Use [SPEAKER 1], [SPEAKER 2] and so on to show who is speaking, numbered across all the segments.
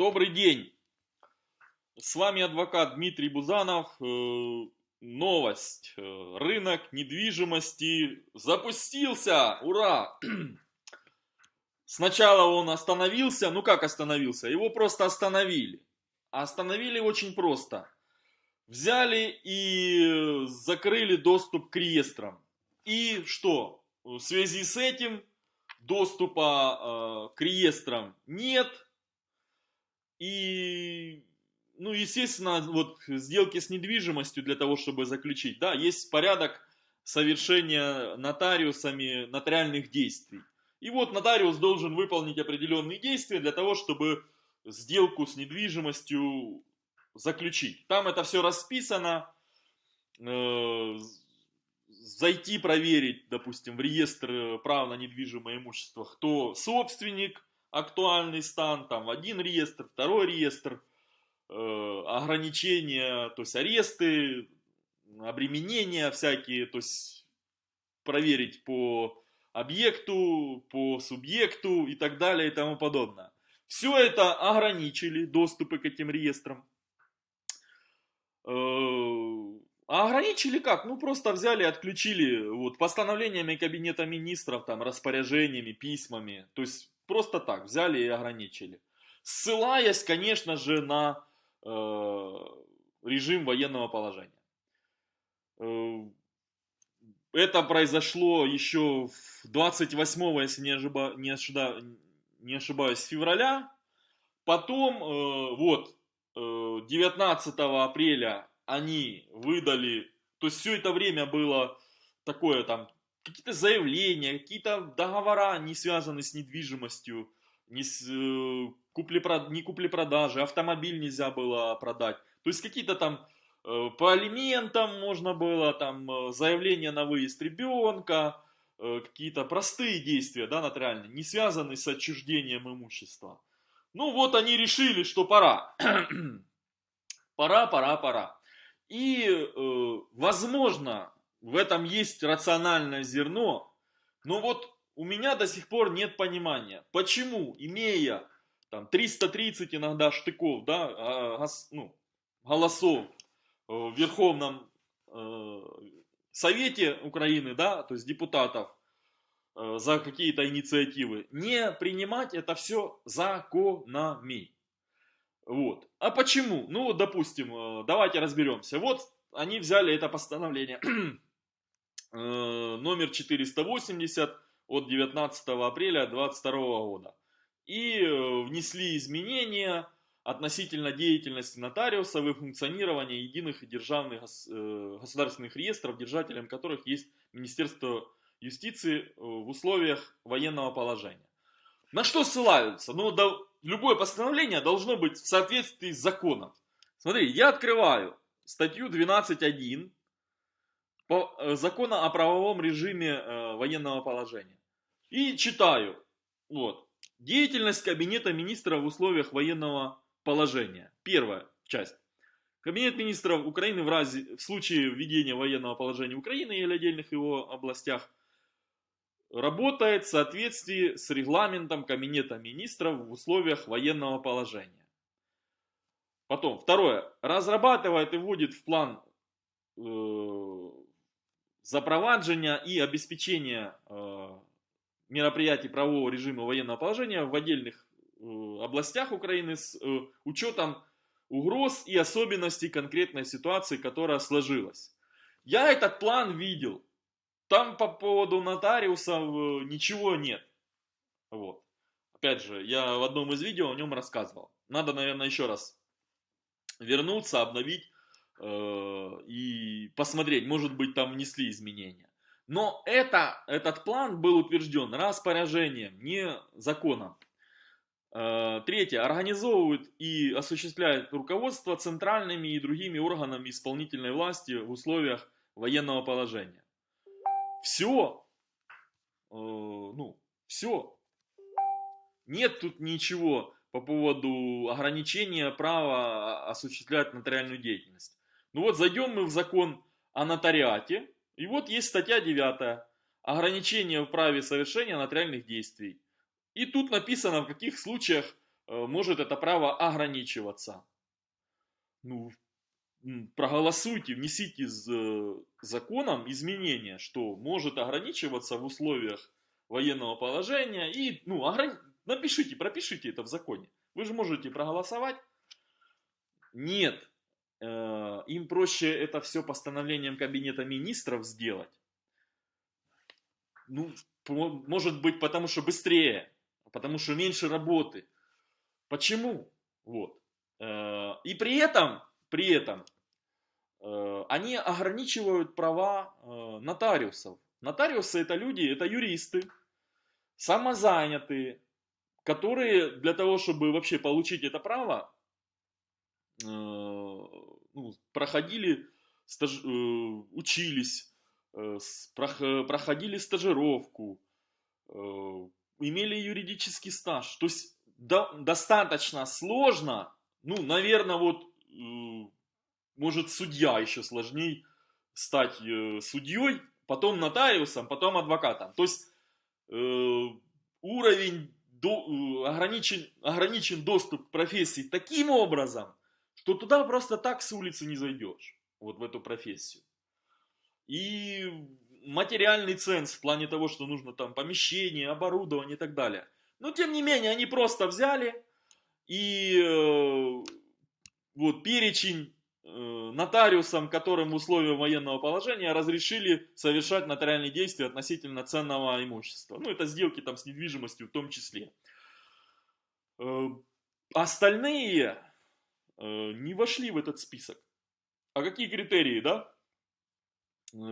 [SPEAKER 1] Добрый день! С вами адвокат Дмитрий Бузанов. Э, новость. Э, рынок недвижимости запустился! Ура! Сначала он остановился. Ну как остановился? Его просто остановили. Остановили очень просто. Взяли и закрыли доступ к реестрам. И что? В связи с этим доступа э, к реестрам нет и, ну, естественно, вот сделки с недвижимостью для того, чтобы заключить, да, есть порядок совершения нотариусами нотариальных действий. И вот нотариус должен выполнить определенные действия для того, чтобы сделку с недвижимостью заключить. Там это все расписано. Э, зайти проверить, допустим, в реестр прав на недвижимое имущество, кто собственник, актуальный стан, там один реестр, второй реестр, э, ограничения, то есть аресты, обременения всякие, то есть проверить по объекту, по субъекту и так далее и тому подобное. Все это ограничили, доступы к этим реестрам. Э, а ограничили как? Ну просто взяли, отключили вот постановлениями кабинета министров, там распоряжениями, письмами. То есть просто так взяли и ограничили. Ссылаясь, конечно же, на э, режим военного положения. Э, это произошло еще 28, если не, ошиба, не, ошиба, не ошибаюсь, февраля. Потом, э, вот, 19 э, апреля они выдали, то есть все это время было такое там какие-то заявления, какие-то договора, не связанные с недвижимостью, не, с, э, купли, не купли-продажи, автомобиль нельзя было продать. То есть какие-то там э, по алиментам можно было, там э, заявление на выезд ребенка, э, какие-то простые действия, да, нотариальные, не связанные с отчуждением имущества. Ну вот они решили, что пора. пора, пора, пора. И, э, возможно, в этом есть рациональное зерно, но вот у меня до сих пор нет понимания, почему, имея там 330 иногда штыков, да, а, ну, голосов в Верховном э, Совете Украины, да, то есть депутатов э, за какие-то инициативы, не принимать это все законами. Вот. А почему? Ну, допустим, э, давайте разберемся. Вот они взяли это постановление Э, номер 480 от 19 апреля 2022 года. И э, внесли изменения относительно деятельности нотариусов и функционирования единых державных э, государственных реестров, держателем которых есть Министерство юстиции в условиях военного положения. На что ссылаются? Ну, да, любое постановление должно быть в соответствии с законом. Смотри, я открываю статью 12.1 по, э, закона о правовом режиме э, военного положения. И читаю. Вот. Деятельность Кабинета министров в условиях военного положения. Первая часть. Кабинет министров Украины в, разе, в случае введения военного положения Украины или отдельных его областях работает в соответствии с регламентом Кабинета министров в условиях военного положения. Потом, второе. Разрабатывает и вводит в план э, запровадження и обеспечения э, мероприятий правового режима военного положения в отдельных э, областях Украины с э, учетом угроз и особенностей конкретной ситуации, которая сложилась. Я этот план видел. Там по поводу нотариусов ничего нет. Вот. Опять же, я в одном из видео о нем рассказывал. Надо, наверное, еще раз вернуться, обновить и посмотреть, может быть там внесли изменения. Но это, этот план был утвержден распоряжением, не законом. Э, третье. Организовывают и осуществляют руководство центральными и другими органами исполнительной власти в условиях военного положения. Все. Э, ну, все. Нет тут ничего по поводу ограничения права осуществлять нотариальную деятельность. Ну вот зайдем мы в закон о нотариате, и вот есть статья 9, ограничение в праве совершения нотариальных действий. И тут написано, в каких случаях э, может это право ограничиваться. Ну, проголосуйте, внесите с законом изменения, что может ограничиваться в условиях военного положения и, ну, ограни... напишите, пропишите это в законе. Вы же можете проголосовать. Нет, э, им проще это все постановлением кабинета министров сделать. Ну, может быть, потому что быстрее, потому что меньше работы. Почему? Вот. Э, и при этом, при этом, э, они ограничивают права нотариусов. Нотариусы это люди, это юристы, самозанятые, которые для того, чтобы вообще получить это право, э, ну, проходили, стаж, э, учились, э, проходили стажировку, имели юридический стаж. То есть до, достаточно сложно, ну, наверное, вот, может, судья еще сложнее стать судьей, потом нотариусом, потом адвокатом. То есть Э, уровень до, э, ограничен, ограничен доступ к профессии таким образом, что туда просто так с улицы не зайдешь, вот в эту профессию. И материальный ценз в плане того, что нужно там помещение, оборудование и так далее. Но тем не менее, они просто взяли и э, вот перечень Э, нотариусам, которым в условиях военного положения разрешили совершать нотариальные действия относительно ценного имущества. Ну, это сделки там с недвижимостью в том числе. Э, остальные не вошли в этот список. А какие критерии, да?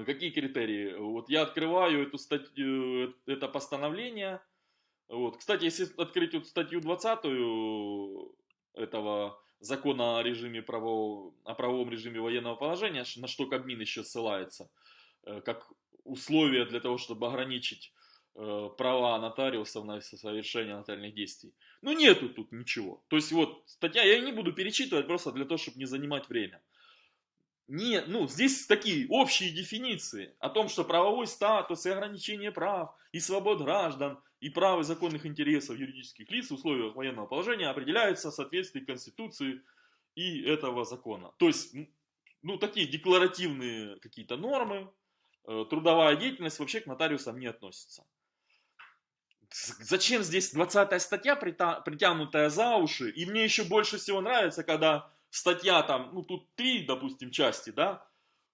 [SPEAKER 1] Какие критерии? Вот я открываю эту статью, это постановление. Вот. Кстати, если открыть вот статью 20 этого закона о режиме правового, о правовом режиме военного положения, на что Кабмин еще ссылается, э, как условие для того, чтобы ограничить э, права нотариусов на совершение нотариальных действий. Ну нету тут ничего. То есть вот статья, я не буду перечитывать просто для того, чтобы не занимать время. Не, ну, здесь такие общие дефиниции о том, что правовой статус и ограничение прав и свобод граждан и прав и законных интересов юридических лиц в условиях военного положения определяются в соответствии Конституции и этого закона. То есть, ну, такие декларативные какие-то нормы, э, трудовая деятельность вообще к нотариусам не относится. Зачем здесь 20 статья, притянутая за уши? И мне еще больше всего нравится, когда статья там, ну тут 3, допустим, части, да,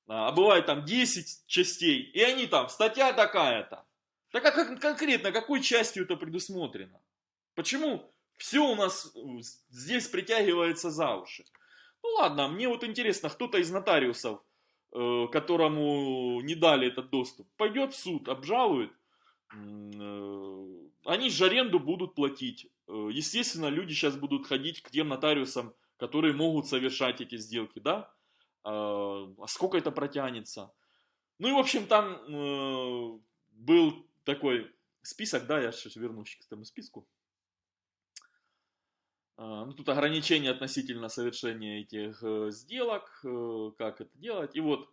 [SPEAKER 1] а бывает там 10 частей, и они там, статья такая-то. Так а как конкретно, какой частью это предусмотрено? Почему все у нас э, здесь притягивается за уши? Ну ладно, мне вот интересно, кто-то из нотариусов, э, которому не дали этот доступ, пойдет в суд, обжалует, э, они же аренду будут платить. Естественно, люди сейчас будут ходить к тем нотариусам, которые могут совершать эти сделки, да? А сколько это протянется? Ну и, в общем, там был такой список, да, я сейчас вернусь к этому списку. А, ну, тут ограничения относительно совершения этих э, сделок, э, как это делать. И вот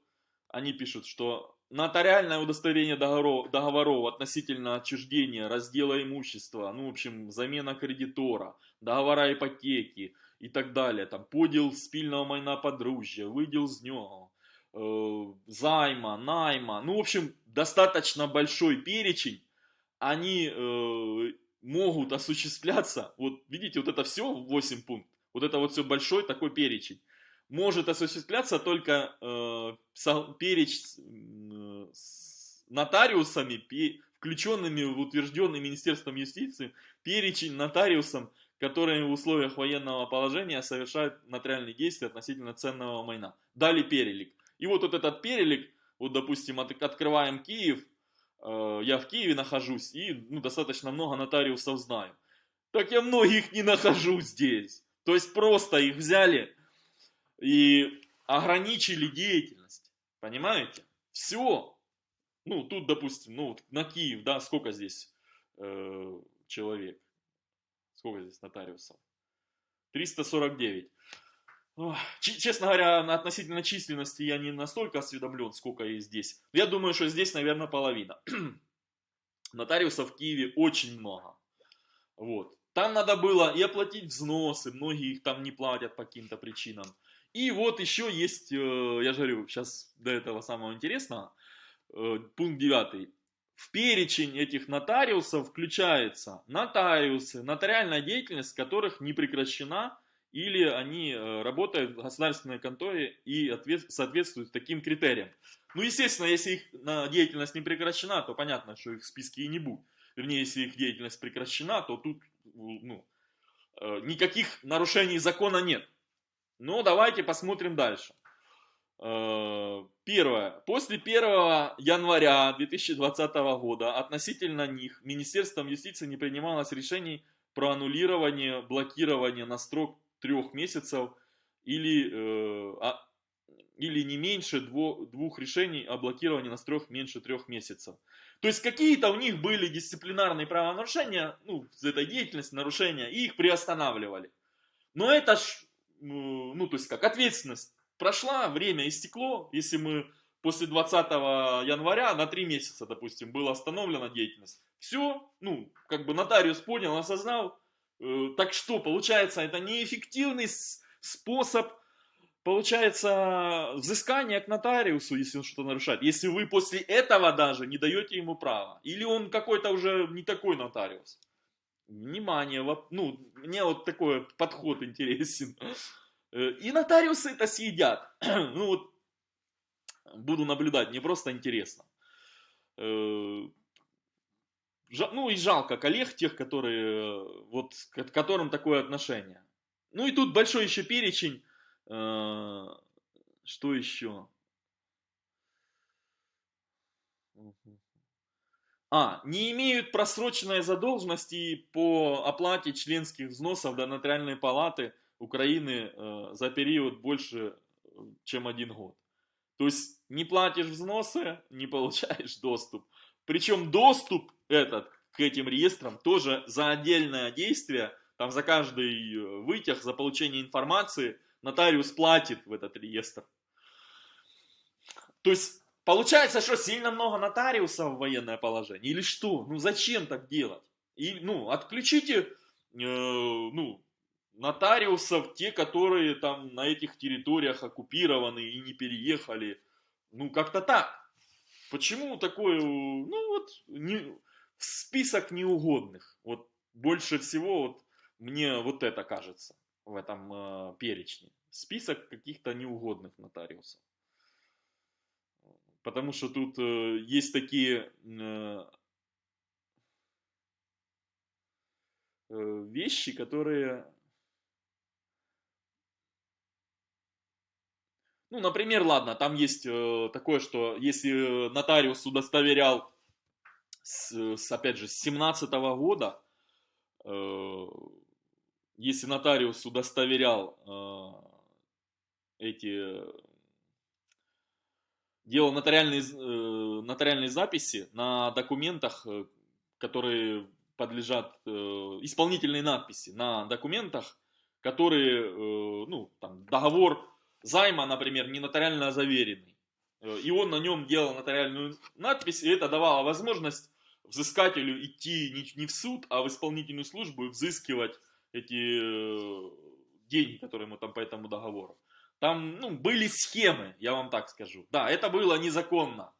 [SPEAKER 1] они пишут, что нотариальное удостоверение договоров, договоров относительно отчуждения, раздела имущества, ну, в общем, замена кредитора, договора ипотеки и так далее, там, поділ спільного майна подружжя, виділ з нього, э, займа, найма, ну, в общем, достаточно большой перечень, они э, могут осуществляться, вот видите, вот это все 8 пунктов, вот это вот все большой такой перечень, может осуществляться только э, перечень э, нотариусами, включенными в утвержденный Министерством юстиции, перечень нотариусам, которые в условиях военного положения совершают нотариальные действия относительно ценного майна. Дали перелик. И вот, вот этот перелик, вот допустим, от, открываем Киев, э, я в Киеве нахожусь и ну, достаточно много нотариусов знаю. Так я многих не нахожу здесь. То есть просто их взяли и ограничили деятельность. Понимаете? Все. Ну, тут, допустим, ну, на Киев, да, сколько здесь э, человек? Сколько здесь нотариусов? 349. Честно говоря, относительно численности я не настолько осведомлен, сколько есть здесь. Я думаю, что здесь, наверное, половина. Нотариусов в Киеве очень много. Вот. там надо было и оплатить взносы, многие их там не платят по каким-то причинам. И вот еще есть, э, я же говорю, сейчас до этого самого интересного, э, пункт 9. В перечень этих нотариусов включается нотариусы, нотариальная деятельность которых не прекращена или они э, работают в государственной конторе и соответствуют таким критериям. Ну, естественно, если их деятельность не прекращена, то понятно, что их в списке и не будет. Вернее, если их деятельность прекращена, то тут ну, никаких нарушений закона нет. Но давайте посмотрим дальше. Э, первое. После 1 января 2020 года относительно них Министерством юстиции не принималось решений про аннулирование, блокирование на срок трех месяцев или, э, а, или не меньше двух, решений о блокировании на срок меньше трех месяцев. То есть какие-то у них были дисциплинарные правонарушения, ну, за этой деятельности нарушения, и их приостанавливали. Но это ж, ну, то есть как ответственность прошла, время истекло, если мы после 20 января на три месяца, допустим, была остановлена деятельность. Все, ну, как бы нотариус понял, осознал, Э, так что, получается, это неэффективный способ, получается, взыскания к нотариусу, если он что-то нарушает. Если вы после этого даже не даете ему права. Или он какой-то уже не такой нотариус. Внимание, ну, мне вот такой подход интересен. Э, и нотариусы это съедят. Ну вот, буду наблюдать, мне просто интересно. Э, ну и жалко коллег, тех, которые, вот, к которым такое отношение. Ну и тут большой еще перечень. Э, что еще? А, не имеют просроченной задолженности по оплате членских взносов до нотариальной палаты Украины э, за период больше, чем один год. То есть не платишь взносы, не получаешь доступ. Причем доступ этот к этим реестрам тоже за отдельное действие, там за каждый э, вытяг, за получение информации нотариус платит в этот реестр. То есть получается, что сильно много нотариусов в военное положение или что? Ну зачем так делать? И, ну, отключите э, ну, нотариусов, те, которые там на этих территориях оккупированы и не переехали. Ну, как-то так. Почему такое, ну вот, не, список неугодных. Вот больше всего вот мне вот это кажется в этом э, перечне. Список каких-то неугодных нотариусов. Потому что тут э, есть такие э, э вещи, которые Ну, например, ладно, там есть э, такое, что если нотариус удостоверял, с, с, опять же, с 17 -го года, э, если нотариус удостоверял э, эти, делал нотариальные, э, нотариальные записи на документах, э, которые подлежат, э, исполнительные надписи на документах, которые, э, ну, там, договор займа, например, не нотариально заверенный. Э, и он на нем делал нотариальную надпись, и это давало возможность взыскателю идти не в суд, а в исполнительную службу и взыскивать эти э, деньги, которые ему там по этому договору. Там ну, были схемы, я вам так скажу. Да, это было незаконно.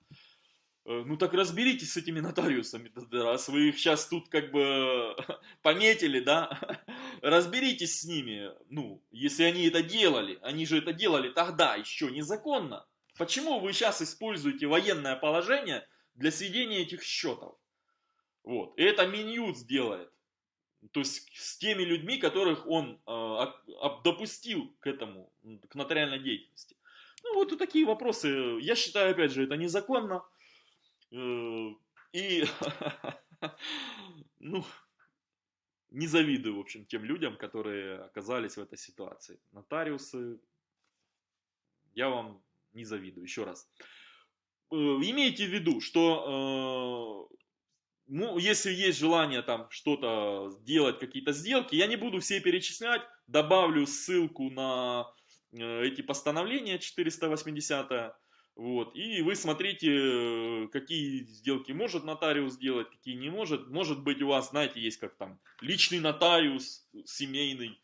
[SPEAKER 1] Э, ну так разберитесь с этими нотариусами, раз вы их сейчас тут как бы пометили, да, разберитесь с ними, ну, если они это делали, они же это делали тогда еще незаконно. Почему вы сейчас используете военное положение для сведения этих счетов? Вот, и это Минюд сделает. То есть с теми людьми, которых он э, допустил к этому, к нотариальной деятельности. Ну вот такие вопросы. Я считаю, опять же, это незаконно. Э, и, ну, не завидую, в общем, тем людям, которые оказались в этой ситуации. Нотариусы, я вам не завидую, еще раз. Э, имейте в виду, что э, ну, если есть желание там что-то сделать, какие-то сделки, я не буду все перечислять, добавлю ссылку на эти постановления 480 Вот. И вы смотрите, э, какие сделки может нотариус сделать, какие не может. Может быть у вас, знаете, есть как там личный нотариус, семейный,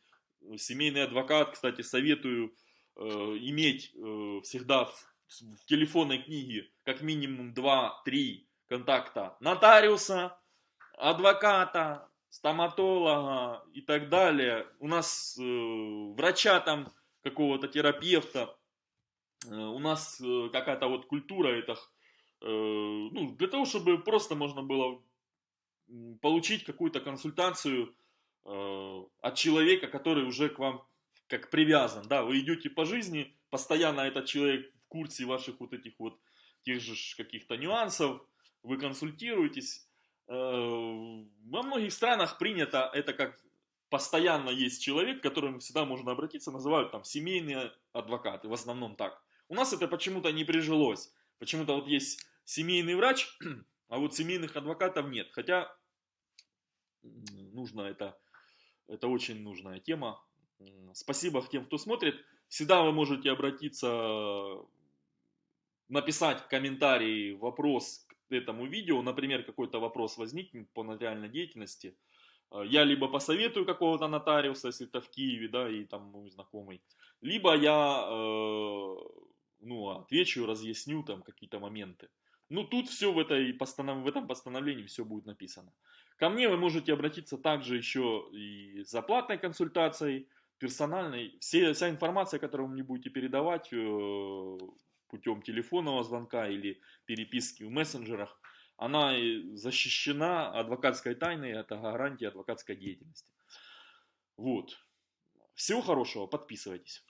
[SPEAKER 1] семейный адвокат, кстати, советую э, иметь э, всегда в, в телефонной книге как минимум 2-3 контакта нотариуса, адвоката, стоматолога и так далее. У нас э, врача там, какого-то терапевта, э, у нас э, какая-то вот культура это, э, ну, для того, чтобы просто можно было получить какую-то консультацию э, от человека, который уже к вам как привязан, да, вы идете по жизни, постоянно этот человек в курсе ваших вот этих вот тех же каких-то нюансов, вы консультируетесь. Э, во многих странах принято это как постоянно есть человек, к которому всегда можно обратиться, называют там семейные адвокаты, в основном так. У нас это почему-то не прижилось. Почему-то вот есть семейный врач, а вот семейных адвокатов нет. Хотя нужно это, это очень нужная тема. Спасибо тем, кто смотрит. Всегда вы можете обратиться, написать комментарий, вопрос к этому видео. Например, какой-то вопрос возникнет по нотариальной деятельности. Я либо посоветую какого-то нотариуса, если это в Киеве, да, и там мой знакомый, либо я, э, ну, отвечу, разъясню там какие-то моменты. Ну, тут все в, этой постанов... в этом постановлении все будет написано. Ко мне вы можете обратиться также еще и за платной консультацией, персональной. Все, вся информация, которую вы мне будете передавать э, путем телефонного звонка или переписки в мессенджерах, она защищена адвокатской тайной, это гарантия адвокатской деятельности. Вот. Всего хорошего, подписывайтесь.